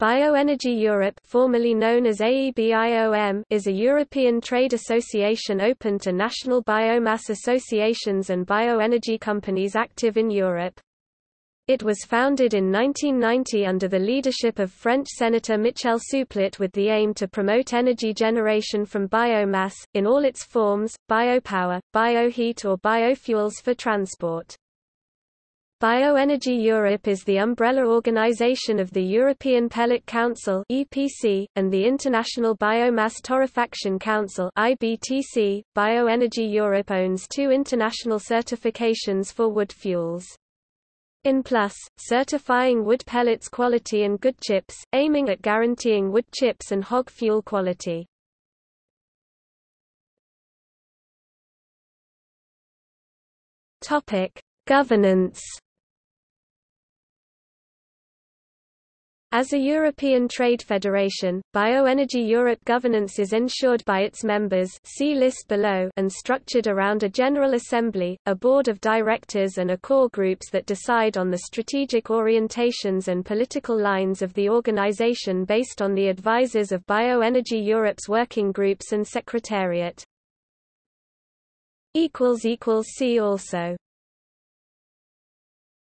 Bioenergy Europe formerly known as AEBIOM is a European trade association open to national biomass associations and bioenergy companies active in Europe. It was founded in 1990 under the leadership of French Senator Michel Souplet with the aim to promote energy generation from biomass, in all its forms, biopower, bioheat or biofuels for transport. Bioenergy Europe is the umbrella organization of the European Pellet Council (EPC) and the International Biomass Torrefaction Council (IBTC). Bioenergy Europe owns two international certifications for wood fuels. ENplus, certifying wood pellets quality and GOODCHIPS, aiming at guaranteeing wood chips and hog fuel quality. Topic: Governance As a European trade federation, Bioenergy Europe governance is ensured by its members see list below and structured around a General Assembly, a board of directors and a core groups that decide on the strategic orientations and political lines of the organization based on the advisors of Bioenergy Europe's working groups and secretariat. See also